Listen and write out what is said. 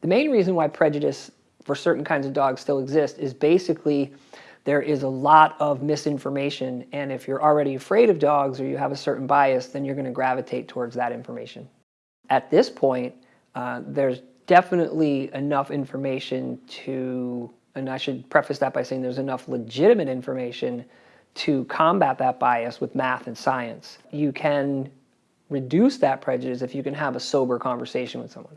The main reason why prejudice for certain kinds of dogs still exists is basically there is a lot of misinformation and if you're already afraid of dogs or you have a certain bias then you're going to gravitate towards that information. At this point uh, there's definitely enough information to and I should preface that by saying there's enough legitimate information to combat that bias with math and science. You can reduce that prejudice if you can have a sober conversation with someone.